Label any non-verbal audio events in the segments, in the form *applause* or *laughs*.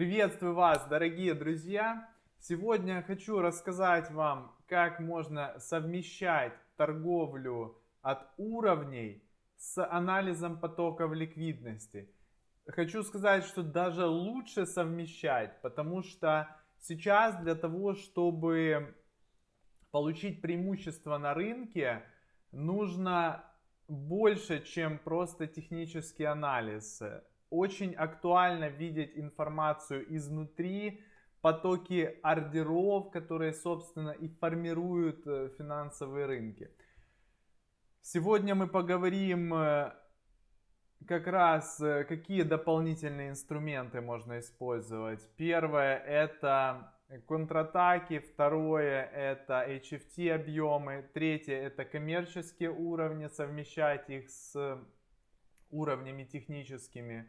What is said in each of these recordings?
Приветствую вас, дорогие друзья! Сегодня хочу рассказать вам, как можно совмещать торговлю от уровней с анализом потоков ликвидности. Хочу сказать, что даже лучше совмещать, потому что сейчас для того, чтобы получить преимущество на рынке, нужно больше, чем просто технический анализ. Очень актуально видеть информацию изнутри, потоки ордеров, которые, собственно, и формируют э, финансовые рынки. Сегодня мы поговорим э, как раз, э, какие дополнительные инструменты можно использовать. Первое это контратаки, второе это HFT объемы, третье это коммерческие уровни, совмещать их с уровнями техническими.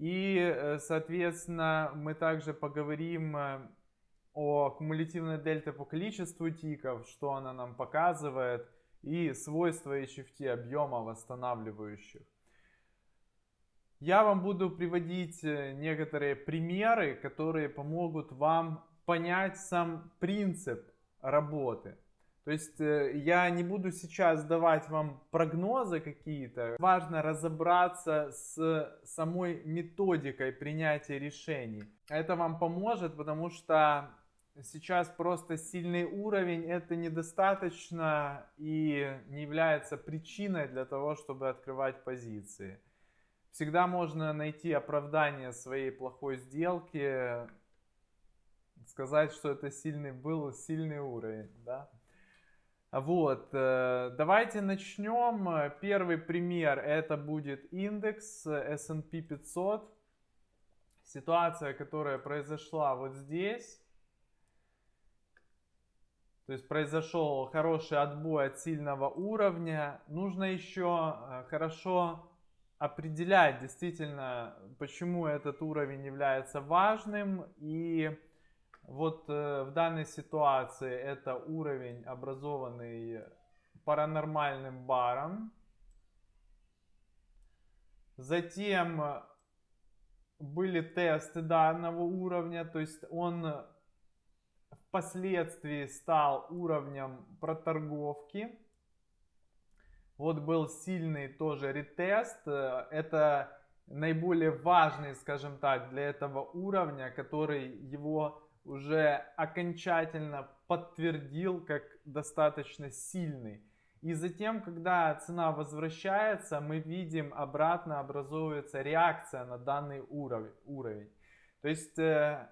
И, э, соответственно, мы также поговорим э, о кумулятивной дельте по количеству тиков, что она нам показывает, и свойства HFT объема восстанавливающих. Я вам буду приводить э, некоторые примеры, которые помогут вам понять сам принцип работы. То есть э, я не буду сейчас давать вам прогнозы какие-то. Важно разобраться с самой методикой принятия решений. Это вам поможет, потому что сейчас просто сильный уровень это недостаточно и не является причиной для того, чтобы открывать позиции. Всегда можно найти оправдание своей плохой сделки, сказать, что это сильный был сильный уровень, да. Вот, э, давайте начнем. Первый пример это будет индекс S&P 500. Ситуация, которая произошла вот здесь. То есть произошел хороший отбой от сильного уровня. Нужно еще э, хорошо определять действительно, почему этот уровень является важным. И вот э, в данной ситуации это уровень, образованный паранормальным баром. Затем были тесты данного уровня, то есть он впоследствии стал уровнем проторговки. Вот был сильный тоже ретест. Э, это наиболее важный, скажем так, для этого уровня, который его уже окончательно подтвердил как достаточно сильный. И затем, когда цена возвращается, мы видим обратно образовывается реакция на данный уровень. То есть э,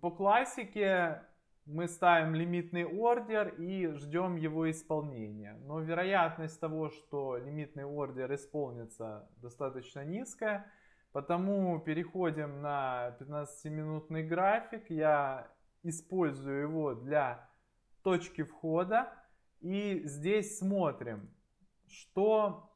по классике мы ставим лимитный ордер и ждем его исполнения. Но вероятность того, что лимитный ордер исполнится достаточно низкая. Потому переходим на 15-минутный график. Я использую его для точки входа. И здесь смотрим, что,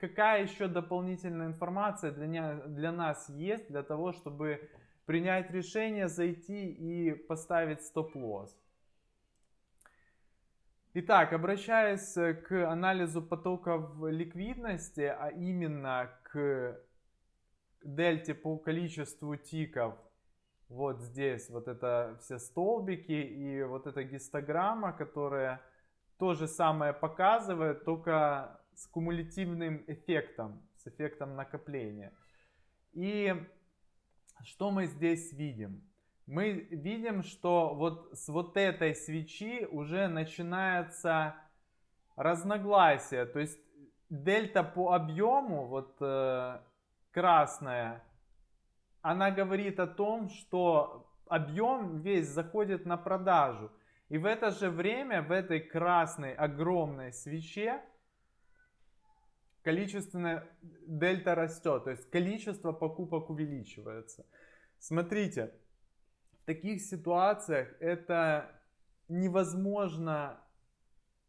какая еще дополнительная информация для, для нас есть, для того, чтобы принять решение, зайти и поставить стоп-лосс. Итак, обращаясь к анализу потоков ликвидности, а именно к дельте по количеству тиков, вот здесь вот это все столбики и вот эта гистограмма, которая то же самое показывает, только с кумулятивным эффектом, с эффектом накопления. И что мы здесь видим? Мы видим, что вот с вот этой свечи уже начинается разногласие. То есть дельта по объему, вот э, красная, она говорит о том, что объем весь заходит на продажу. И в это же время в этой красной огромной свече количественная дельта растет, то есть количество покупок увеличивается. Смотрите, в таких ситуациях это невозможно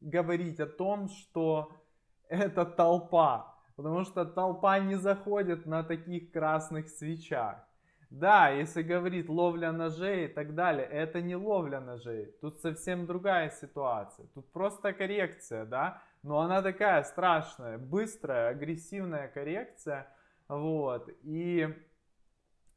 говорить о том, что это толпа, потому что толпа не заходит на таких красных свечах. Да, если говорит ловля ножей и так далее, это не ловля ножей. Тут совсем другая ситуация. Тут просто коррекция, да. Но она такая страшная, быстрая, агрессивная коррекция. Вот. И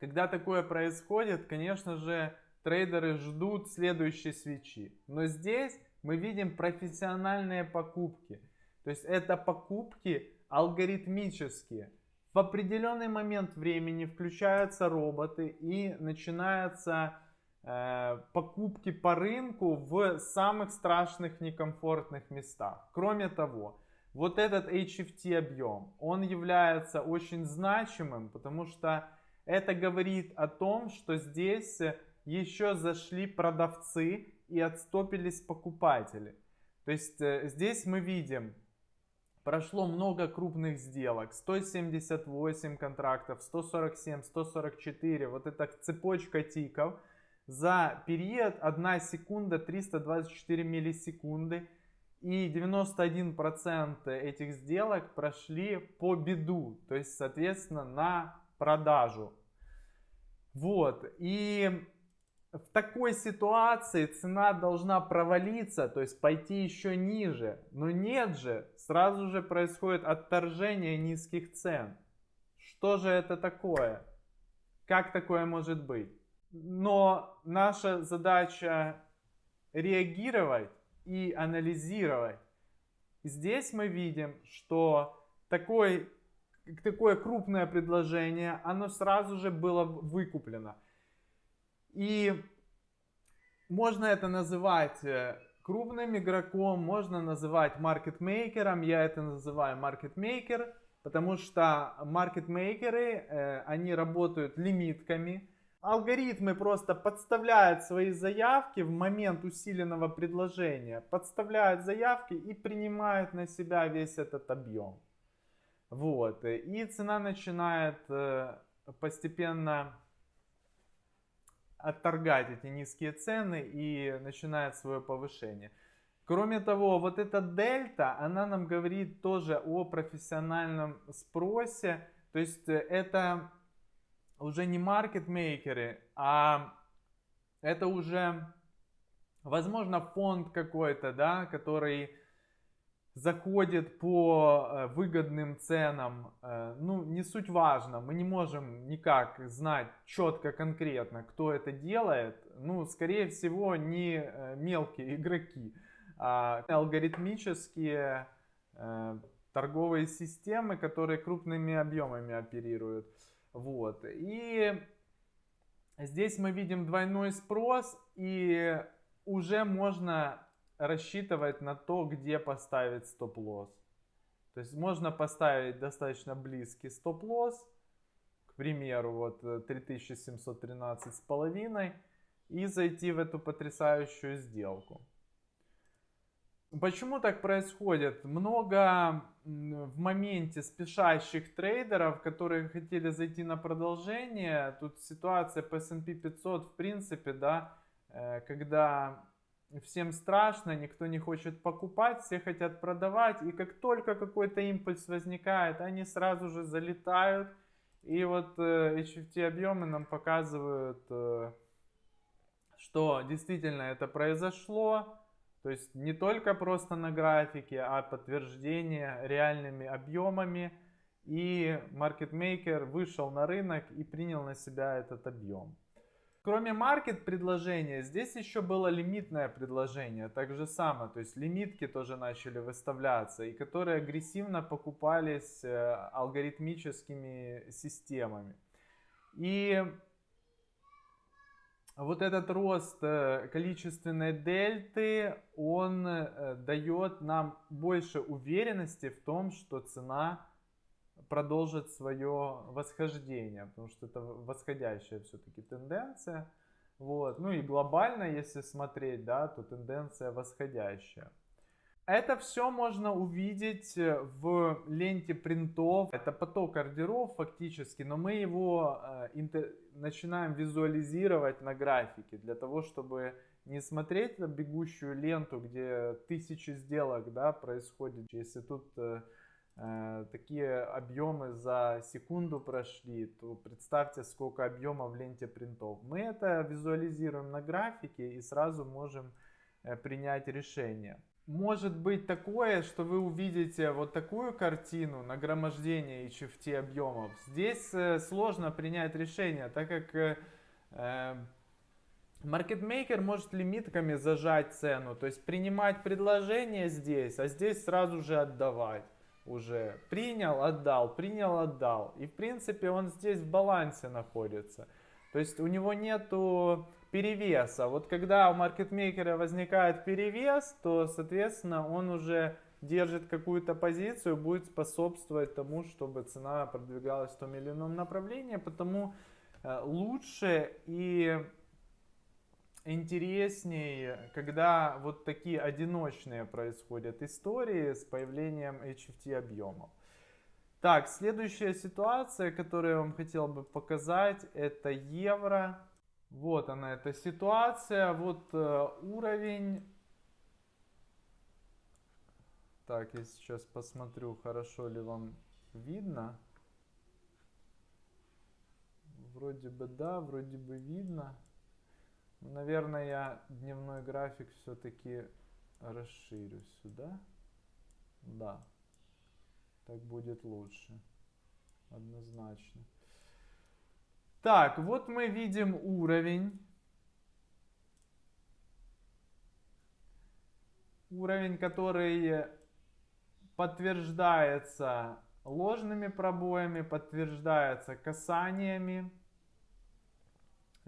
Когда такое происходит, конечно же, трейдеры ждут следующей свечи. Но здесь мы видим профессиональные покупки. То есть это покупки алгоритмические. В определенный момент времени включаются роботы и начинаются э, покупки по рынку в самых страшных некомфортных местах. Кроме того, вот этот HFT объем, он является очень значимым, потому что это говорит о том, что здесь еще зашли продавцы и отстопились покупатели. То есть э, здесь мы видим, прошло много крупных сделок, 178 контрактов, 147, 144, вот эта цепочка тиков. За период 1 секунда 324 миллисекунды и 91% этих сделок прошли по беду, то есть соответственно на продажу. Вот, и в такой ситуации цена должна провалиться, то есть пойти еще ниже. Но нет же, сразу же происходит отторжение низких цен. Что же это такое? Как такое может быть? Но наша задача реагировать и анализировать. Здесь мы видим, что такой, такое крупное предложение, оно сразу же было выкуплено. И можно это называть э, крупным игроком, можно называть маркетмейкером. Я это называю маркетмейкер, потому что маркетмейкеры, э, они работают лимитками. Алгоритмы просто подставляют свои заявки в момент усиленного предложения, подставляют заявки и принимают на себя весь этот объем. Вот. И цена начинает э, постепенно отторгать эти низкие цены и начинает свое повышение. Кроме того, вот эта дельта, она нам говорит тоже о профессиональном спросе. То есть э, это уже не маркетмейкеры, а это уже, возможно, фонд какой-то, да, который заходит по э, выгодным ценам, э, ну, не суть важно, мы не можем никак знать четко, конкретно, кто это делает, ну, скорее всего, не э, мелкие *laughs* игроки, а алгоритмические торговые системы, которые крупными объемами оперируют. Вот. И здесь мы видим двойной спрос, и уже можно рассчитывать на то, где поставить стоп-лосс. То есть можно поставить достаточно близкий стоп-лосс, к примеру, вот 3713 э, и зайти в эту потрясающую сделку. Почему так происходит? Много в моменте спешащих трейдеров, которые хотели зайти на продолжение. Тут ситуация по S&P 500 в принципе, да, э, когда всем страшно, никто не хочет покупать, все хотят продавать. И как только какой-то импульс возникает, они сразу же залетают. И вот э, HFT объемы нам показывают, э, что действительно это произошло. То есть не только просто на графике, а подтверждение реальными объемами. И маркетмейкер вышел на рынок и принял на себя этот объем. Кроме маркет предложения, здесь еще было лимитное предложение, так же самое, то есть лимитки тоже начали выставляться, и которые агрессивно покупались э, алгоритмическими системами. И вот этот рост э, количественной дельты, он э, дает нам больше уверенности в том, что цена продолжит свое восхождение, потому что это восходящая все-таки тенденция. Вот. Ну и глобально, если смотреть, да, то тенденция восходящая. Это все можно увидеть в ленте принтов. Это поток ордеров фактически, но мы его э, интер... начинаем визуализировать на графике для того, чтобы не смотреть на бегущую ленту, где тысячи сделок да, происходит. Если тут э, Э, такие объемы за секунду прошли, то представьте, сколько объема в ленте принтов. Мы это визуализируем на графике и сразу можем э, принять решение. может быть такое, что вы увидите вот такую картину нагромождения HFT объемов. Здесь э, сложно принять решение, так как э, э, маркетмейкер может лимитками зажать цену, то есть принимать предложение здесь, а здесь сразу же отдавать уже. Принял, отдал, принял, отдал. И в принципе он здесь в балансе находится. То есть у него нету перевеса. Вот когда у маркетмейкера возникает перевес, то, соответственно, он уже держит какую-то позицию, будет способствовать тому, чтобы цена продвигалась в том или ином направлении. Потому э, лучше и интереснее, когда вот такие одиночные происходят истории с появлением HFT объемов. Так, следующая ситуация, которую я вам хотел бы показать, это евро. Вот она, эта ситуация, вот э, уровень. Так, я сейчас посмотрю, хорошо ли вам видно. Вроде бы да, вроде бы видно. Наверное, я дневной график все-таки расширю сюда. Да, так будет лучше. Однозначно. Так, вот мы видим уровень. Уровень, который подтверждается ложными пробоями, подтверждается касаниями.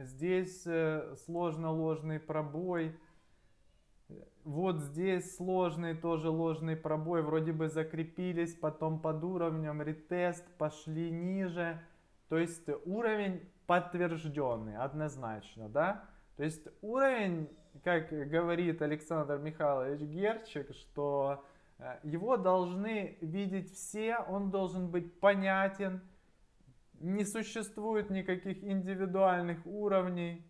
Здесь э, сложно ложный пробой. Вот здесь сложный тоже ложный пробой. Вроде бы закрепились, потом под уровнем ретест, пошли ниже. То есть уровень подтвержденный, однозначно, да? То есть уровень, как говорит Александр Михайлович Герчик, что э, его должны видеть все, он должен быть понятен, не существует никаких индивидуальных уровней,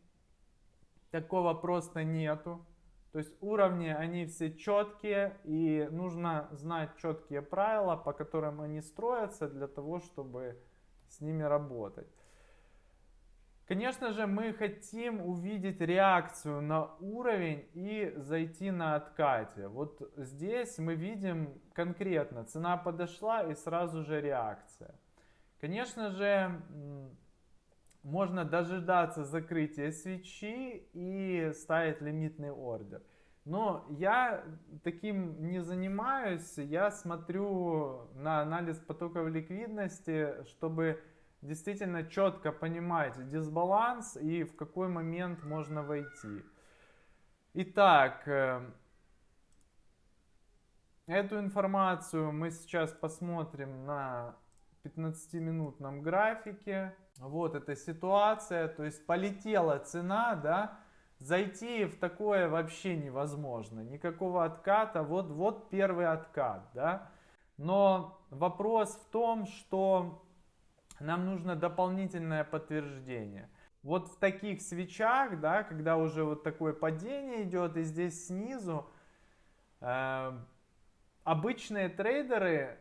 такого просто нету. То есть уровни, они все четкие, и нужно знать четкие правила, по которым они строятся, для того, чтобы с ними работать. Конечно же, мы хотим увидеть реакцию на уровень и зайти на откате. Вот здесь мы видим конкретно, цена подошла и сразу же реакция. Конечно же, можно дожидаться закрытия свечи и ставить лимитный ордер. Но я таким не занимаюсь, я смотрю на анализ потоков ликвидности, чтобы действительно четко понимать дисбаланс и в какой момент можно войти. Итак, э, эту информацию мы сейчас посмотрим на 15-минутном графике. Вот эта ситуация, то есть полетела цена, да, зайти в такое вообще невозможно. Никакого отката. Вот, вот первый откат. Да? Но вопрос в том, что нам нужно дополнительное подтверждение. Вот в таких свечах, да, когда уже вот такое падение идет, и здесь снизу, э, обычные трейдеры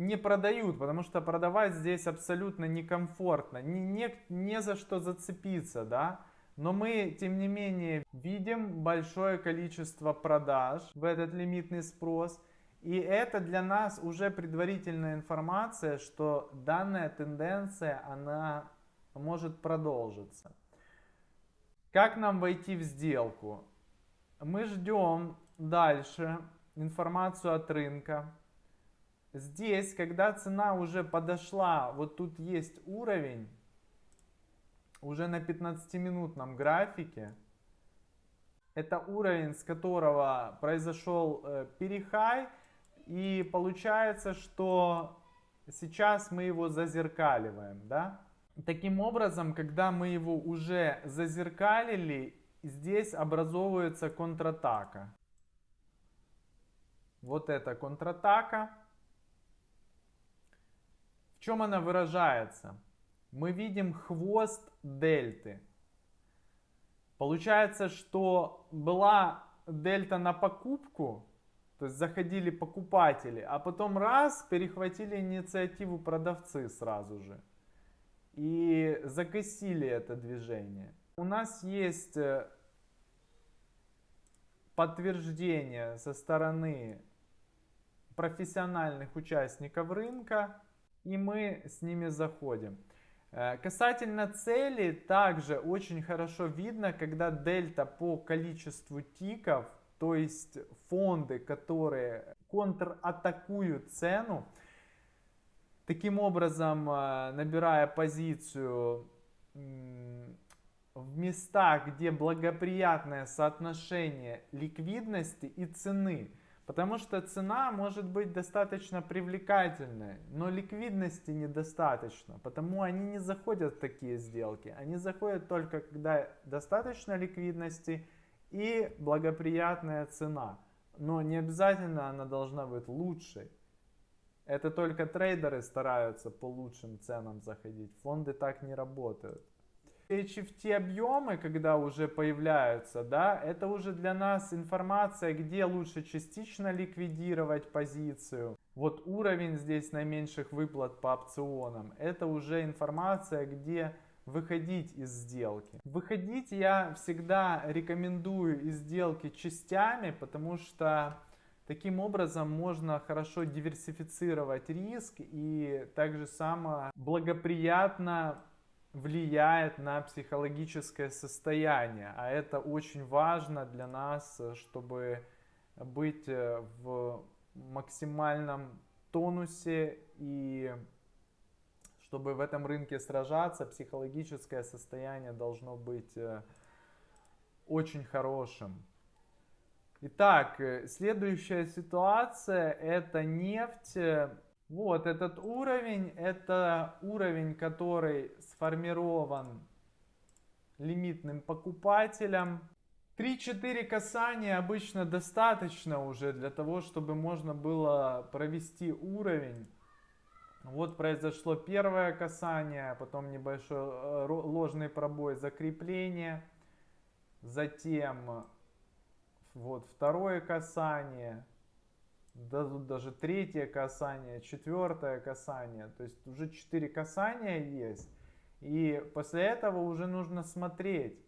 не продают, потому что продавать здесь абсолютно некомфортно, не, не, не за что зацепиться, да. Но мы, тем не менее, видим большое количество продаж в этот лимитный спрос. И это для нас уже предварительная информация, что данная тенденция, она может продолжиться. Как нам войти в сделку? Мы ждем дальше информацию от рынка. Здесь, когда цена уже подошла, вот тут есть уровень, уже на 15-минутном графике. Это уровень, с которого произошел э, перехай. И получается, что сейчас мы его зазеркаливаем. Да? Таким образом, когда мы его уже зазеркалили, здесь образовывается контратака. Вот эта контратака. Чем она выражается? мы видим хвост дельты. Получается, что была дельта на покупку, то есть заходили покупатели, а потом раз, перехватили инициативу продавцы сразу же. И загасили это движение. У нас есть э, подтверждение со стороны профессиональных участников рынка, и мы с ними заходим. Э, касательно цели, также очень хорошо видно, когда дельта по количеству тиков, то есть фонды, которые контратакуют цену, таким образом э, набирая позицию в местах, где благоприятное соотношение ликвидности и цены. Потому что цена может быть достаточно привлекательной, но ликвидности недостаточно. Потому они не заходят в такие сделки. Они заходят только когда достаточно ликвидности и благоприятная цена. Но не обязательно она должна быть лучшей. Это только трейдеры стараются по лучшим ценам заходить. Фонды так не работают. HFT объемы, когда уже появляются, да, это уже для нас информация, где лучше частично ликвидировать позицию. Вот уровень здесь наименьших выплат по опционам. Это уже информация, где выходить из сделки. Выходить я всегда рекомендую из сделки частями, потому что таким образом можно хорошо диверсифицировать риск и также само благоприятно влияет на психологическое состояние. А это очень важно для нас, чтобы быть э, в максимальном тонусе и чтобы в этом рынке сражаться, психологическое состояние должно быть э, очень хорошим. Итак, э, следующая ситуация это нефть вот этот уровень, это уровень, который сформирован лимитным покупателем. 3-4 касания обычно достаточно уже для того, чтобы можно было провести уровень. Вот произошло первое касание, потом небольшой э, ложный пробой закрепления. Затем вот второе касание даже третье касание, четвертое касание. То есть уже четыре касания есть. И после этого уже нужно смотреть.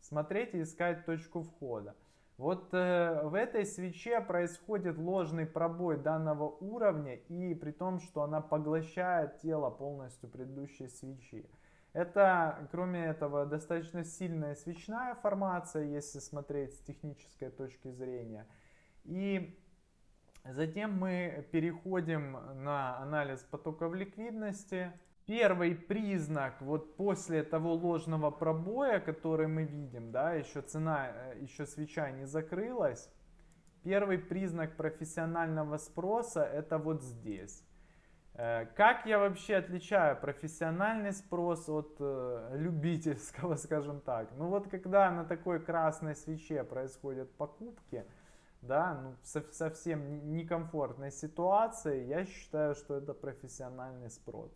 Смотреть и искать точку входа. Вот э, в этой свече происходит ложный пробой данного уровня и при том, что она поглощает тело полностью предыдущей свечи. Это, кроме этого, достаточно сильная свечная формация, если смотреть с технической точки зрения. И Затем мы переходим на анализ потоков ликвидности. Первый признак вот после того ложного пробоя, который мы видим, да, еще цена, э, еще свеча не закрылась. Первый признак профессионального спроса это вот здесь. Э, как я вообще отличаю профессиональный спрос от э, любительского, *laughs* скажем так? Ну вот когда на такой красной свече происходят покупки, да, ну, совсем некомфортной ситуации, я считаю, что это профессиональный спрос.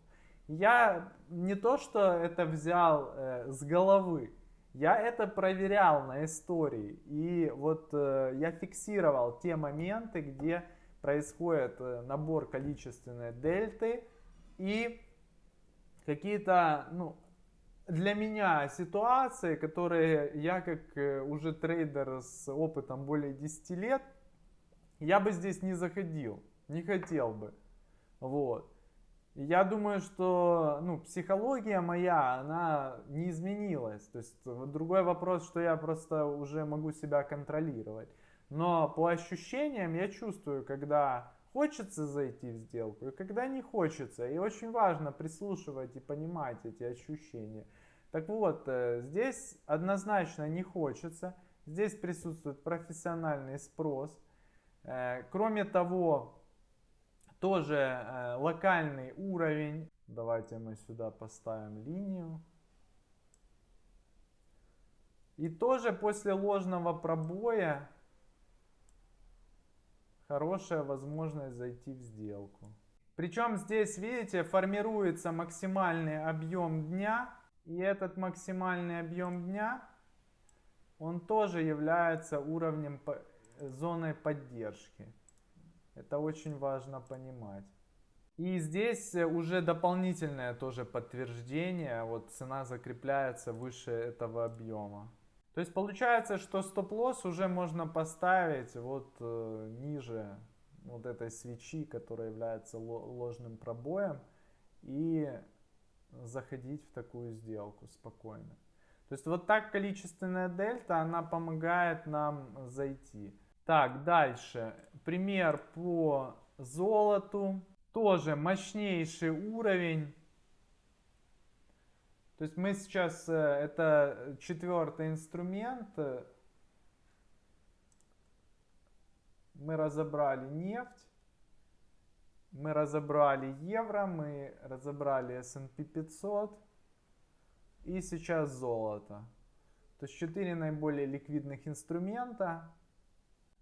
Я не то, что это взял э, с головы, я это проверял на истории. И вот э, я фиксировал те моменты, где происходит э, набор количественной дельты и какие-то ну, для меня ситуации, которые я как э, уже трейдер с опытом более 10 лет, я бы здесь не заходил, не хотел бы. Вот. Я думаю, что ну, психология моя, она не изменилась. То есть другой вопрос, что я просто уже могу себя контролировать. Но по ощущениям я чувствую, когда хочется зайти в сделку и когда не хочется. И очень важно прислушивать и понимать эти ощущения. Так вот, э, здесь однозначно не хочется. Здесь присутствует профессиональный спрос. Э, кроме того, тоже э, локальный уровень. Давайте мы сюда поставим линию. И тоже после ложного пробоя хорошая возможность зайти в сделку. Причем здесь, видите, формируется максимальный объем дня. И этот максимальный объем дня, он тоже является уровнем зоны поддержки. Это очень важно понимать. И здесь уже дополнительное тоже подтверждение. Вот цена закрепляется выше этого объема. То есть получается, что стоп-лосс уже можно поставить вот э, ниже вот этой свечи, которая является ложным пробоем, и заходить в такую сделку спокойно. То есть вот так количественная дельта, она помогает нам зайти. Так, дальше. Пример по золоту. Тоже мощнейший уровень. То есть мы сейчас, э, это четвертый инструмент. Мы разобрали нефть. Мы разобрали евро, мы разобрали S&P 500 и сейчас золото. То есть 4 наиболее ликвидных инструмента.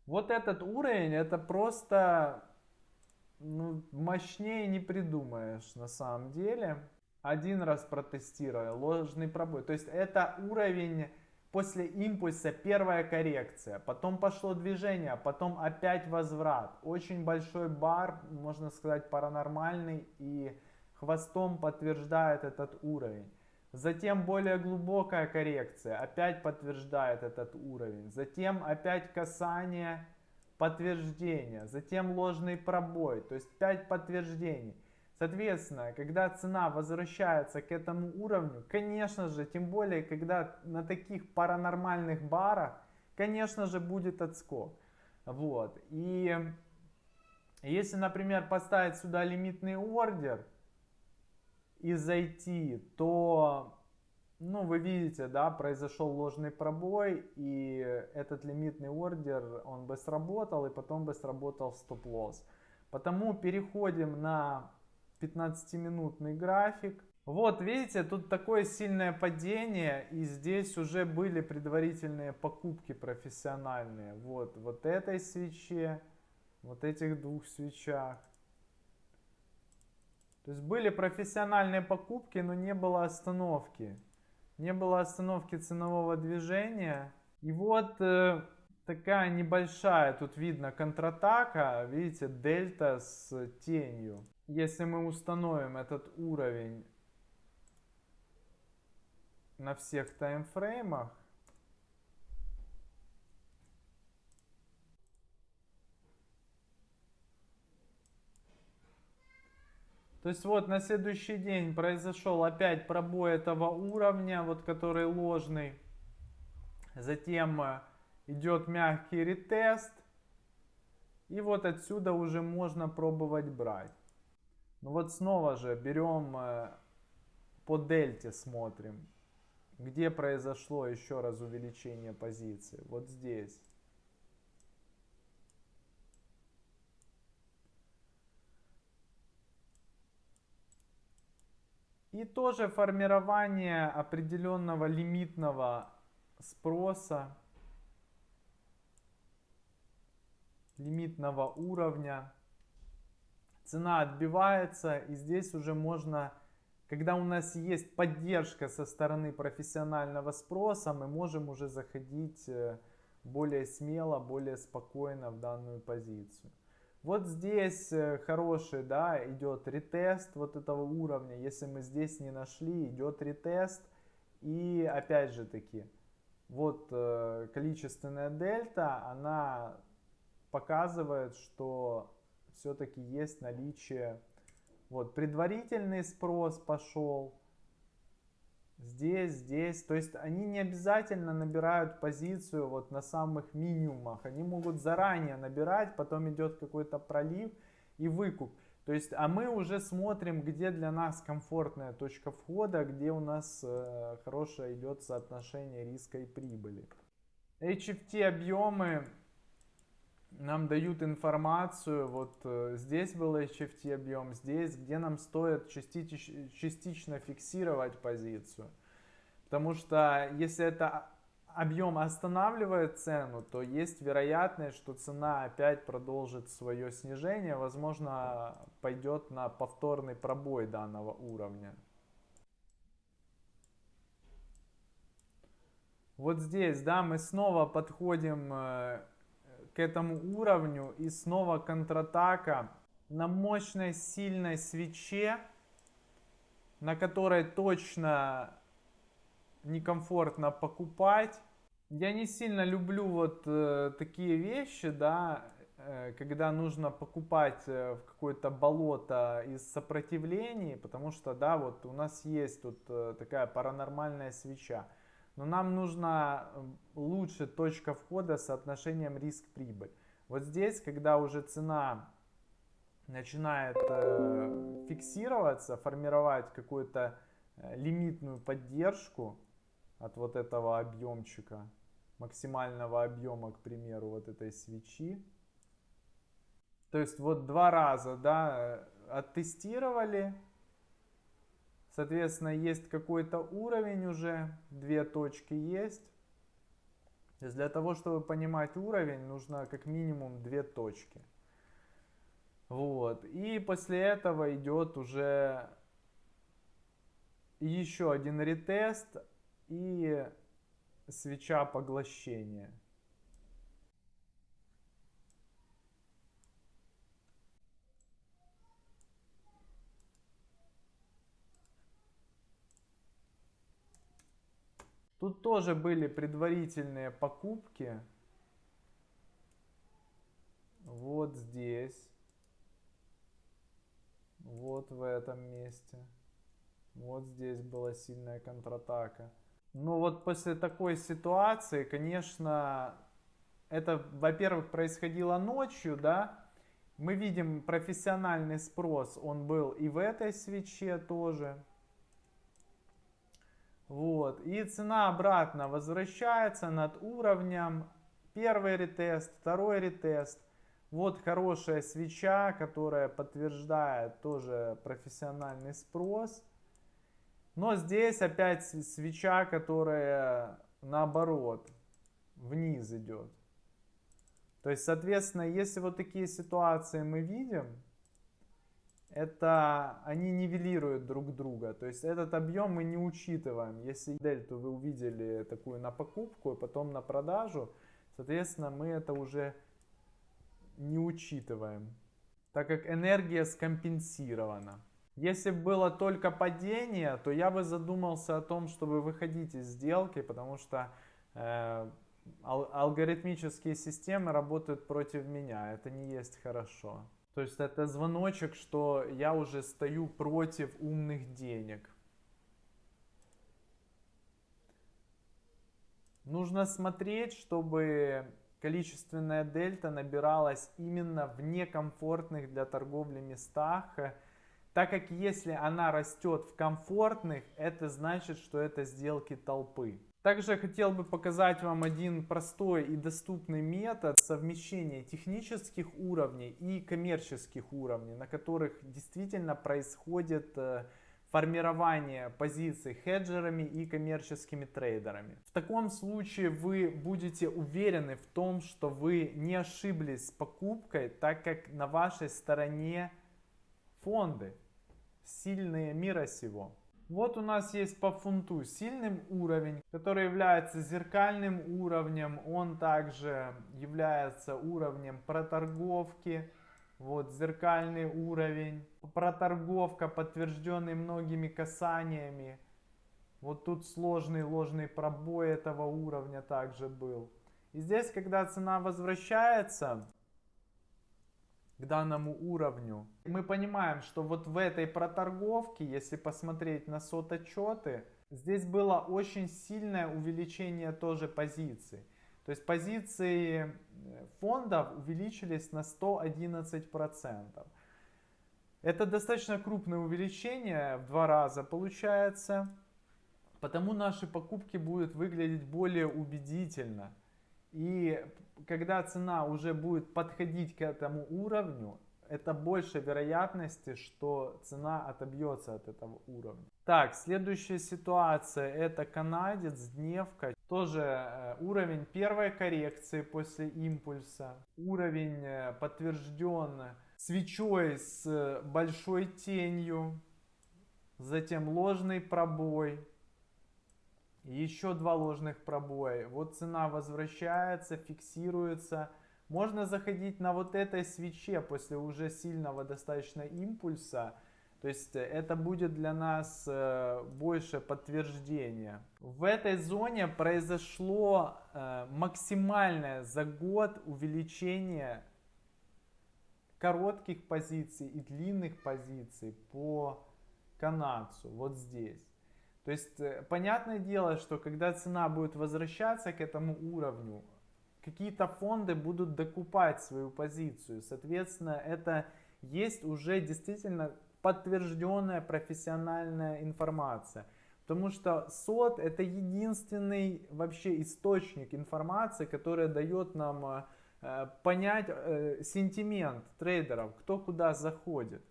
Вот этот уровень, это просто ну, мощнее не придумаешь на самом деле. Один раз протестировал, ложный пробой. То есть это уровень после импульса первая коррекция, потом пошло движение, потом опять возврат. Очень большой бар, можно сказать, паранормальный и хвостом подтверждает этот уровень. Затем более глубокая коррекция, опять подтверждает этот уровень. Затем опять касание, подтверждение. Затем ложный пробой, то есть 5 подтверждений. Соответственно, когда цена возвращается к этому уровню, конечно же, тем более, когда на таких паранормальных барах, конечно же, будет отскок. Вот. И если, например, поставить сюда лимитный ордер и зайти, то, ну, вы видите, да, произошел ложный пробой, и этот лимитный ордер, он бы сработал, и потом бы сработал стоп-лосс. Потому переходим на 15-минутный график. Вот, видите, тут такое сильное падение, и здесь уже были предварительные покупки профессиональные. Вот, вот этой свече, вот этих двух свечах. То есть были профессиональные покупки, но не было остановки. Не было остановки ценового движения. И вот э, такая небольшая, тут видно контратака, видите, дельта с тенью если мы установим этот уровень на всех таймфреймах, То есть вот на следующий день произошел опять пробой этого уровня, вот который ложный. Затем э, идет мягкий ретест. И вот отсюда уже можно пробовать брать. Ну вот снова же берем э, по дельте смотрим, где произошло еще раз увеличение позиции. Вот здесь. И тоже формирование определенного лимитного спроса, лимитного уровня цена отбивается, и здесь уже можно, когда у нас есть поддержка со стороны профессионального спроса, мы можем уже заходить э, более смело, более спокойно в данную позицию. Вот здесь э, хороший, да, идет ретест вот этого уровня. Если мы здесь не нашли, идет ретест. И опять же таки, вот э, количественная дельта, она показывает, что все-таки есть наличие. Вот, предварительный спрос пошел. Здесь, здесь. То есть они не обязательно набирают позицию вот на самых минимумах. Они могут заранее набирать, потом идет какой-то пролив и выкуп. То есть, а мы уже смотрим, где для нас комфортная точка входа, где у нас э, хорошее идет соотношение риска и прибыли. HFT объемы нам дают информацию, вот э, здесь был HFT объем, здесь, где нам стоит частич, частично фиксировать позицию. Потому что если это объем останавливает цену, то есть вероятность, что цена опять продолжит свое снижение, возможно, пойдет на повторный пробой данного уровня. Вот здесь, да, мы снова подходим э, этому уровню и снова контратака на мощной сильной свече, на которой точно некомфортно покупать. Я не сильно люблю вот э, такие вещи, да, э, когда нужно покупать э, в какое-то болото из сопротивлений, потому что, да, вот у нас есть тут э, такая паранормальная свеча. Но нам нужна лучше точка входа с соотношением риск-прибыль. Вот здесь, когда уже цена начинает э, фиксироваться, формировать какую-то э, лимитную поддержку от вот этого объемчика, максимального объема, к примеру, вот этой свечи. То есть вот два раза, да, оттестировали, соответственно, есть какой-то уровень уже, две точки есть. То есть для того, чтобы понимать уровень, нужно как минимум две точки. Вот. И после этого идет уже еще один ретест и свеча поглощения. Тут тоже были предварительные покупки. Вот здесь. Вот в этом месте. Вот здесь была сильная контратака. Ну вот после такой ситуации, конечно, это, во-первых, происходило ночью, да. Мы видим профессиональный спрос, он был и в этой свече тоже. Вот. И цена обратно возвращается над уровнем. Первый ретест, второй ретест. Вот хорошая свеча, которая подтверждает тоже профессиональный спрос. Но здесь опять свеча, которая наоборот вниз идет. То есть, соответственно, если вот такие ситуации мы видим, это они нивелируют друг друга. То есть этот объем мы не учитываем. Если дельту вы увидели такую на покупку, и потом на продажу, соответственно, мы это уже не учитываем, так как энергия скомпенсирована. Если было только падение, то я бы задумался о том, чтобы выходить из сделки, потому что э, ал алгоритмические системы работают против меня. Это не есть хорошо. То есть это звоночек, что я уже стою против умных денег. Нужно смотреть, чтобы количественная дельта набиралась именно в некомфортных для торговли местах, так как если она растет в комфортных, это значит, что это сделки толпы. Также хотел бы показать вам один простой и доступный метод совмещения технических уровней и коммерческих уровней, на которых действительно происходит э, формирование позиций хеджерами и коммерческими трейдерами. В таком случае вы будете уверены в том, что вы не ошиблись с покупкой, так как на вашей стороне фонды, сильные мира сего. Вот у нас есть по фунту сильным уровень, который является зеркальным уровнем. Он также является уровнем проторговки вот зеркальный уровень. Проторговка, подтвержденный многими касаниями. Вот тут сложный ложный пробой этого уровня также был. И здесь, когда цена возвращается к данному уровню, мы понимаем, что вот в этой проторговке, если посмотреть на сот отчеты, здесь было очень сильное увеличение тоже позиций. То есть позиции э, фондов увеличились на 111%. Это достаточно крупное увеличение, в два раза получается. Потому наши покупки будут выглядеть более убедительно. И когда цена уже будет подходить к этому уровню, это больше вероятности, что цена отобьется от этого уровня. Так, следующая ситуация, это канадец, дневка. Тоже э, уровень первой коррекции после импульса. Уровень э, подтвержден свечой с большой тенью. Затем ложный пробой. Еще два ложных пробоя. Вот цена возвращается, фиксируется можно заходить на вот этой свече после уже сильного достаточно импульса, То есть э, это будет для нас э, больше подтверждение. В этой зоне произошло э, максимальное за год увеличение коротких позиций и длинных позиций по канадцу вот здесь. То есть понятное дело, что когда цена будет возвращаться к этому уровню, какие-то фонды будут докупать свою позицию. Соответственно, это есть уже действительно подтвержденная профессиональная информация. Потому что сот это единственный вообще источник информации, который дает нам э, понять э, сентимент трейдеров, кто куда заходит.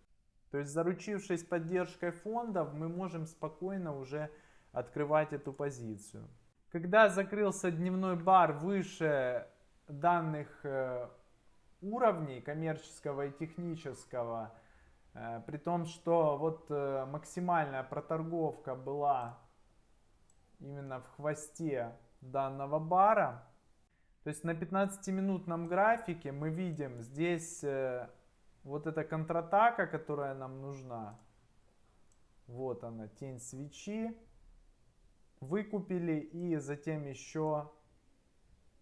То есть заручившись поддержкой фондов, мы можем спокойно уже открывать эту позицию. Когда закрылся дневной бар выше данных э, уровней коммерческого и технического, э, при том, что вот э, максимальная проторговка была именно в хвосте данного бара, то есть на 15-минутном графике мы видим здесь вот эта контратака, которая нам нужна. Вот она, тень свечи. Выкупили и затем еще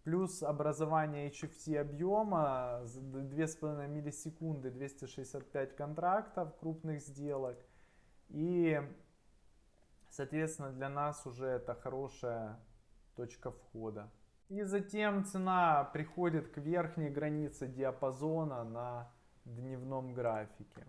плюс образование HFT объема. 2,5 миллисекунды 265 контрактов крупных сделок. И соответственно для нас уже это хорошая точка входа. И затем цена приходит к верхней границе диапазона на дневном графике